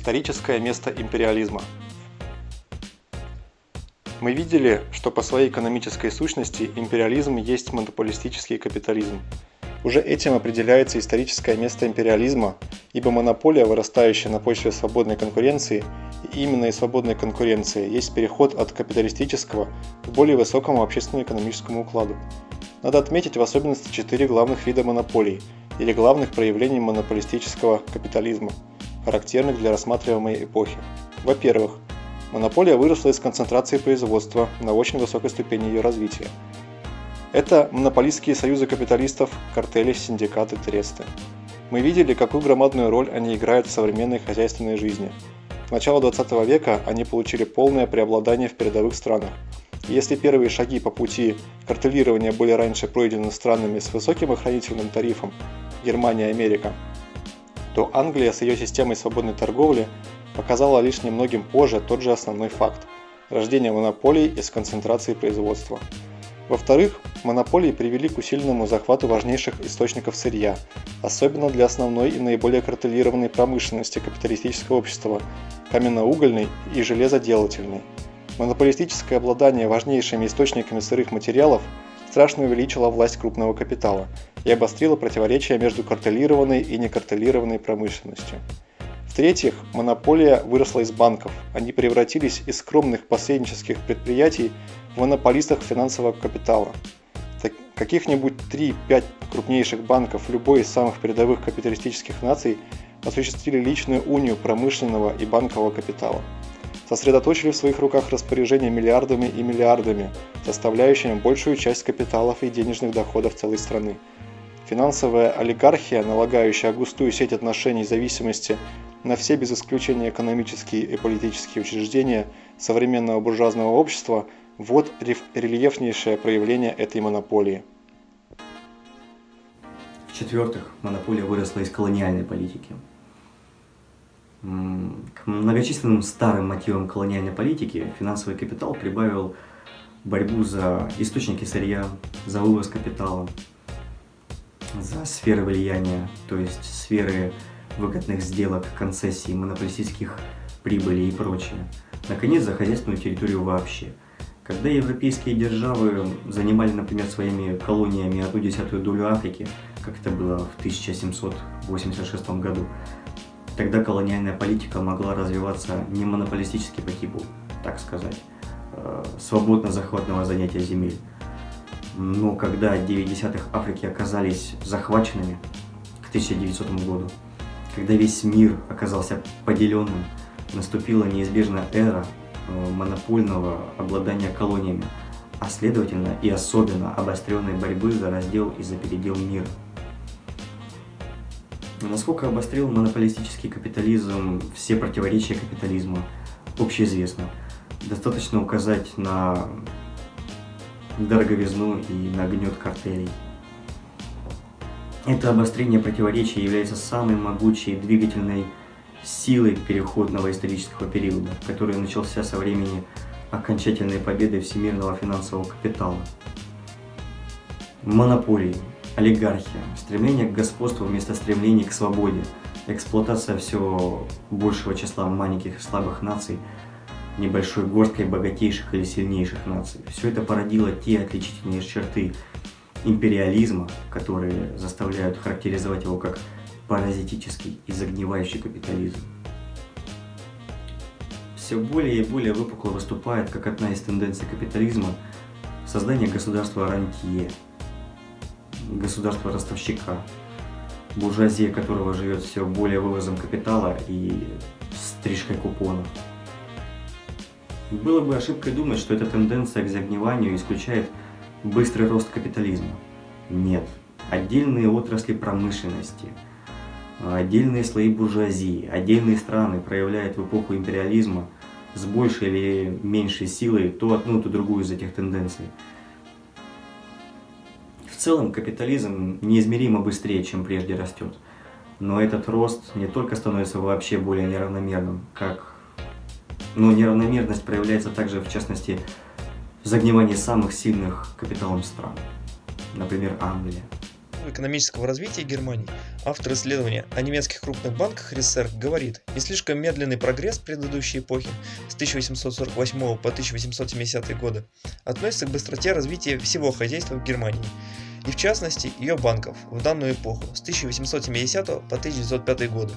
Историческое место империализма. Мы видели, что по своей экономической сущности империализм есть монополистический капитализм. Уже этим определяется историческое место империализма, ибо монополия, вырастающая на почве свободной конкуренции, и именно из свободной конкуренции есть переход от капиталистического к более высокому общественно-экономическому укладу. Надо отметить в особенности четыре главных вида монополий или главных проявлений монополистического капитализма, характерных для рассматриваемой эпохи. Во-первых, монополия выросла из концентрации производства на очень высокой ступени ее развития. Это монополистские союзы капиталистов, картели, синдикаты, тресты. Мы видели, какую громадную роль они играют в современной хозяйственной жизни. К началу 20 века они получили полное преобладание в передовых странах, если первые шаги по пути картелирования были раньше пройдены странами с высоким охранительным тарифом Германия и Америка, то Англия с ее системой свободной торговли показала лишь немногим позже тот же основной факт – рождение монополий из концентрации производства. Во-вторых, монополии привели к усиленному захвату важнейших источников сырья, особенно для основной и наиболее картелированной промышленности капиталистического общества – каменноугольной и железоделательной – Монополистическое обладание важнейшими источниками сырых материалов страшно увеличило власть крупного капитала и обострило противоречия между картелированной и некартелированной промышленностью. В-третьих, монополия выросла из банков. Они превратились из скромных посреднических предприятий в монополистов финансового капитала. Каких-нибудь 3-5 крупнейших банков любой из самых передовых капиталистических наций осуществили личную унию промышленного и банкового капитала сосредоточили в своих руках распоряжение миллиардами и миллиардами, составляющими большую часть капиталов и денежных доходов целой страны. Финансовая олигархия, налагающая густую сеть отношений зависимости на все без исключения экономические и политические учреждения современного буржуазного общества, вот рельефнейшее проявление этой монополии. В-четвертых, монополия выросла из колониальной политики. К многочисленным старым мотивам колониальной политики финансовый капитал прибавил борьбу за источники сырья, за вывоз капитала, за сферы влияния, то есть сферы выгодных сделок, концессий, монополистических прибылей и прочее. Наконец, за хозяйственную территорию вообще. Когда европейские державы занимали, например, своими колониями одну десятую долю Африки, как это было в 1786 году, Тогда колониальная политика могла развиваться не монополистически по типу, так сказать, э, свободно захватного занятия земель. Но когда 90-х Африки оказались захваченными к 1900 году, когда весь мир оказался поделенным, наступила неизбежная эра э, монопольного обладания колониями, а следовательно и особенно обостренной борьбы за раздел и за передел мира. Насколько обострил монополистический капитализм все противоречия капитализма, общеизвестно. Достаточно указать на дороговизну и на гнет картелей. Это обострение противоречий является самой могучей двигательной силой переходного исторического периода, который начался со времени окончательной победы всемирного финансового капитала. Монополии олигархия, стремление к господству вместо стремления к свободе, эксплуатация все большего числа маленьких и слабых наций, небольшой горсткой богатейших или сильнейших наций. Все это породило те отличительные черты империализма, которые заставляют характеризовать его как паразитический и загнивающий капитализм. Все более и более выпукло выступает как одна из тенденций капитализма создание государства рантье, государства-ростовщика, буржуазия которого живет все более вывозом капитала и стрижкой купонов. Было бы ошибкой думать, что эта тенденция к загниванию исключает быстрый рост капитализма. Нет. Отдельные отрасли промышленности, отдельные слои буржуазии, отдельные страны проявляют в эпоху империализма с большей или меньшей силой то одну, то другую из этих тенденций целом капитализм неизмеримо быстрее, чем прежде растет. Но этот рост не только становится вообще более неравномерным, как... Но неравномерность проявляется также, в частности, в загнивании самых сильных капиталом стран. Например, Англия. экономического развития Германии автор исследования о немецких крупных банках РСР, говорит, не слишком медленный прогресс предыдущей эпохи с 1848 по 1870 годы относится к быстроте развития всего хозяйства в Германии, и в частности ее банков в данную эпоху с 1870 по 1905 годы.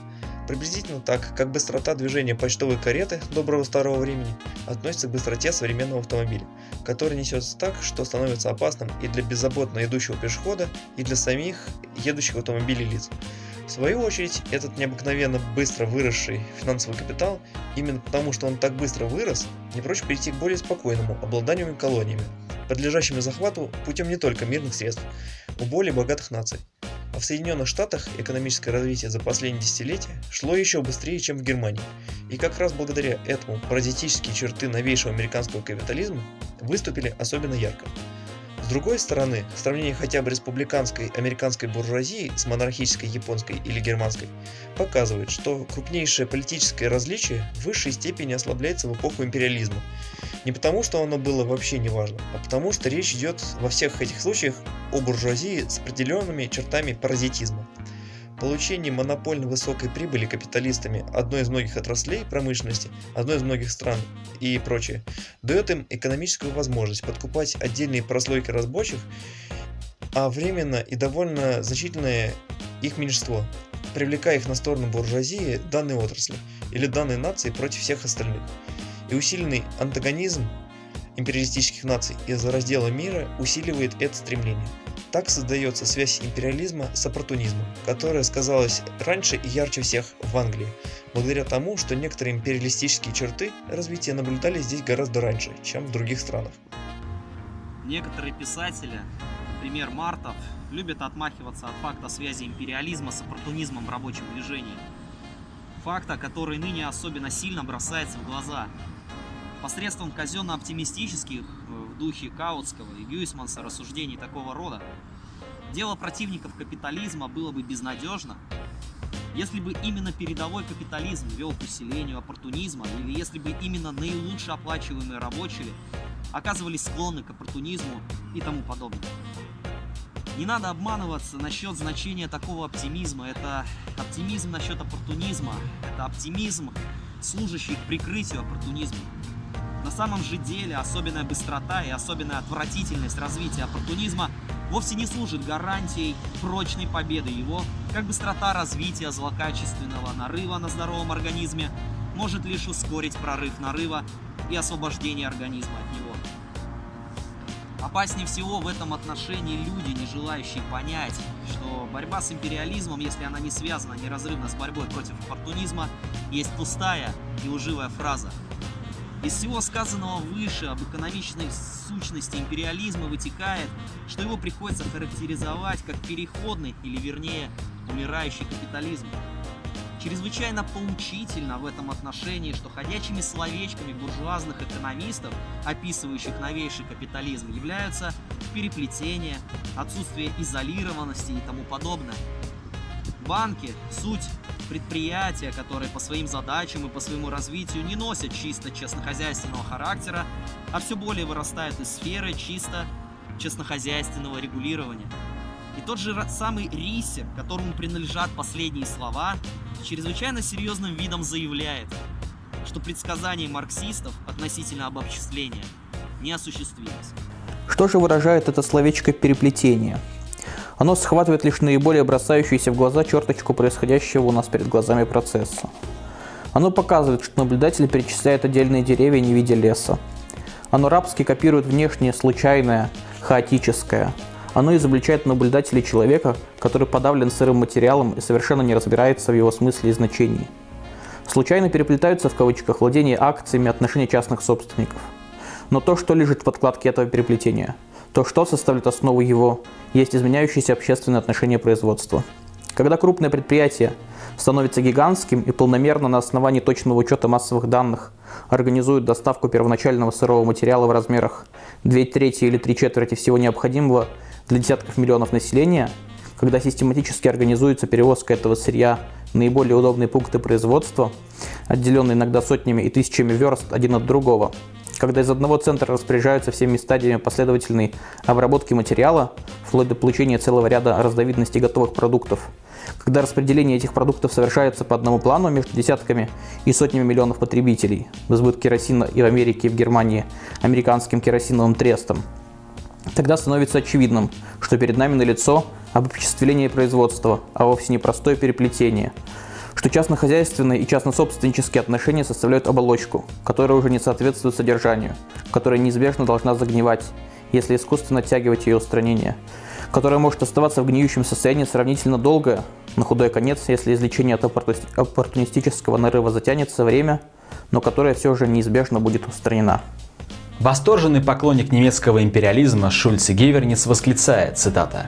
Приблизительно так, как быстрота движения почтовой кареты доброго старого времени относится к быстроте современного автомобиля, который несется так, что становится опасным и для беззаботно идущего пешехода, и для самих едущих в автомобиле лиц. В свою очередь, этот необыкновенно быстро выросший финансовый капитал, именно потому что он так быстро вырос, не прочь перейти к более спокойному обладанию колониями, подлежащими захвату путем не только мирных средств, у более богатых наций. А в Соединенных Штатах экономическое развитие за последние десятилетия шло еще быстрее, чем в Германии. И как раз благодаря этому паразитические черты новейшего американского капитализма выступили особенно ярко. С другой стороны, сравнение хотя бы республиканской американской буржуазии с монархической японской или германской показывает, что крупнейшее политическое различие в высшей степени ослабляется в эпоху империализма. Не потому, что оно было вообще не важно, а потому, что речь идет во всех этих случаях о буржуазии с определенными чертами паразитизма. Получение монопольно высокой прибыли капиталистами одной из многих отраслей промышленности, одной из многих стран и прочее, дает им экономическую возможность подкупать отдельные прослойки рабочих, а временно и довольно значительное их меньшинство, привлекая их на сторону буржуазии данной отрасли или данной нации против всех остальных. И усиленный антагонизм империалистических наций из-за раздела мира усиливает это стремление. Так создается связь империализма с оппортунизмом, которая сказалась раньше и ярче всех в Англии, благодаря тому, что некоторые империалистические черты развития наблюдались здесь гораздо раньше, чем в других странах. Некоторые писатели, например Мартов, любят отмахиваться от факта связи империализма с оппортунизмом в рабочем движении. Факта, который ныне особенно сильно бросается в глаза. Посредством казенно-оптимистических в духе Каутского и Гюйсманса рассуждений такого рода, дело противников капитализма было бы безнадежно, если бы именно передовой капитализм вел к усилению оппортунизма, или если бы именно наилучше оплачиваемые рабочие оказывались склонны к оппортунизму и тому подобное. Не надо обманываться насчет значения такого оптимизма. Это оптимизм насчет оппортунизма. Это оптимизм, служащий к прикрытию оппортунизма. На самом же деле особенная быстрота и особенная отвратительность развития оппортунизма вовсе не служит гарантией прочной победы его, как быстрота развития злокачественного нарыва на здоровом организме может лишь ускорить прорыв нарыва и освобождение организма от него. Опаснее всего в этом отношении люди, не желающие понять, что борьба с империализмом, если она не связана неразрывно с борьбой против оппортунизма, есть пустая и лживая фраза, из всего сказанного выше об экономичной сущности империализма вытекает, что его приходится характеризовать как переходный, или вернее, умирающий капитализм. Чрезвычайно поучительно в этом отношении, что ходячими словечками буржуазных экономистов, описывающих новейший капитализм, являются переплетение, отсутствие изолированности и тому подобное. Банки – суть предприятия, которые по своим задачам и по своему развитию не носят чисто честнохозяйственного характера, а все более вырастают из сферы чисто честнохозяйственного регулирования. И тот же самый Рисе, которому принадлежат последние слова, чрезвычайно серьезным видом заявляет, что предсказания марксистов относительно обобществления не осуществились. Что же выражает это словечко «переплетение»? Оно схватывает лишь наиболее бросающуюся в глаза черточку происходящего у нас перед глазами процесса. Оно показывает, что наблюдатель перечисляет отдельные деревья, не видя леса. Оно рабски копирует внешнее, случайное, хаотическое. Оно изобличает наблюдателя человека, который подавлен сырым материалом и совершенно не разбирается в его смысле и значении. Случайно переплетаются в кавычках владение акциями отношения частных собственников. Но то, что лежит в подкладке этого переплетения – то что составляет основу его, есть изменяющиеся общественные отношения производства. Когда крупное предприятие становится гигантским и полномерно на основании точного учета массовых данных организует доставку первоначального сырого материала в размерах 2 трети или 3 четверти всего необходимого для десятков миллионов населения, когда систематически организуется перевозка этого сырья наиболее удобные пункты производства, отделенные иногда сотнями и тысячами верст один от другого, когда из одного центра распоряжаются всеми стадиями последовательной обработки материала, вплоть до получения целого ряда разновидностей готовых продуктов, когда распределение этих продуктов совершается по одному плану между десятками и сотнями миллионов потребителей, в избыток керосина и в Америке, и в Германии американским керосиновым трестом, тогда становится очевидным, что перед нами налицо обобществление производства, а вовсе не простое переплетение, что частно-хозяйственные и частно-собственнические отношения составляют оболочку, которая уже не соответствует содержанию, которая неизбежно должна загнивать, если искусственно оттягивать ее устранение, которая может оставаться в гниющем состоянии сравнительно долго, на худой конец, если излечение от оппортунистического нарыва затянется время, но которая все же неизбежно будет устранена. Восторженный поклонник немецкого империализма Шульц Геверниц восклицает, цитата,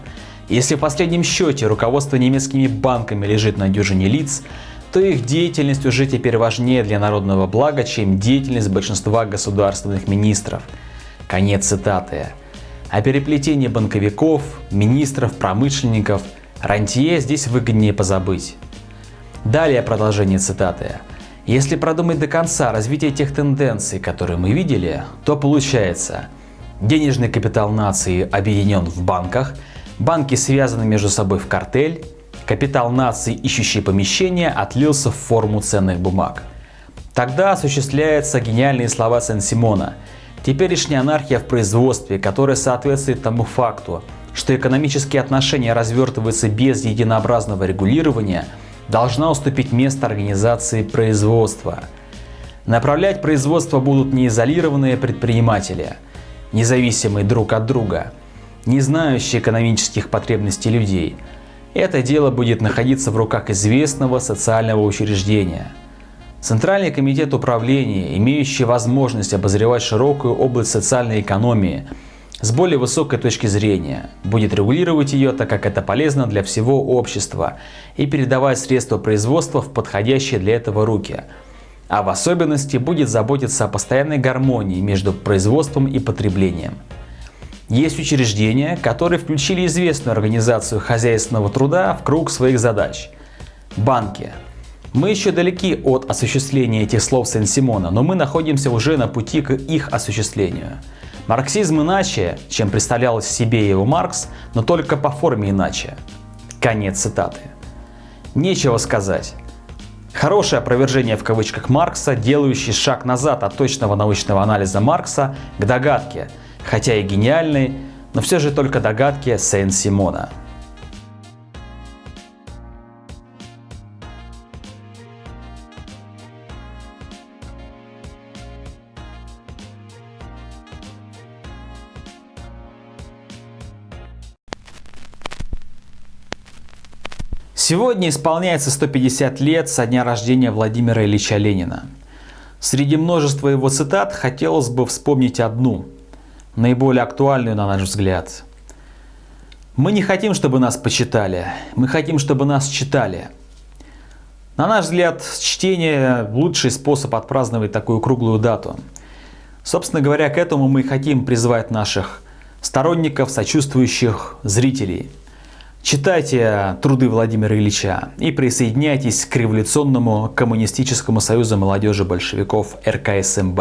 «Если в последнем счете руководство немецкими банками лежит на дюжине лиц, то их деятельность уже теперь важнее для народного блага, чем деятельность большинства государственных министров». Конец цитаты. О переплетении банковиков, министров, промышленников, рантье здесь выгоднее позабыть. Далее продолжение цитаты. Если продумать до конца развитие тех тенденций, которые мы видели, то получается, денежный капитал нации объединен в банках, банки связаны между собой в картель, капитал нации, ищущий помещение, отлился в форму ценных бумаг. Тогда осуществляются гениальные слова Сен-Симона. Теперешняя анархия в производстве, которая соответствует тому факту, что экономические отношения развертываются без единообразного регулирования – должна уступить место организации производства. Направлять производство будут не изолированные предприниматели, независимые друг от друга, не знающие экономических потребностей людей. Это дело будет находиться в руках известного социального учреждения. Центральный комитет управления, имеющий возможность обозревать широкую область социальной экономии – с более высокой точки зрения, будет регулировать ее, так как это полезно для всего общества, и передавать средства производства в подходящие для этого руки. А в особенности будет заботиться о постоянной гармонии между производством и потреблением. Есть учреждения, которые включили известную организацию хозяйственного труда в круг своих задач. Банки. Мы еще далеки от осуществления этих слов Сен-Симона, но мы находимся уже на пути к их осуществлению. Марксизм иначе, чем представлял себе его Маркс, но только по форме иначе. Конец цитаты. Нечего сказать. Хорошее опровержение в кавычках Маркса, делающий шаг назад от точного научного анализа Маркса к догадке, хотя и гениальной, но все же только догадке Сен-Симона. Сегодня исполняется 150 лет со дня рождения Владимира Ильича Ленина. Среди множества его цитат хотелось бы вспомнить одну, наиболее актуальную на наш взгляд. Мы не хотим, чтобы нас почитали, мы хотим, чтобы нас читали. На наш взгляд, чтение – лучший способ отпраздновать такую круглую дату. Собственно говоря, к этому мы хотим призвать наших сторонников, сочувствующих зрителей – Читайте труды Владимира Ильича и присоединяйтесь к революционному коммунистическому союзу молодежи большевиков РКСМБ.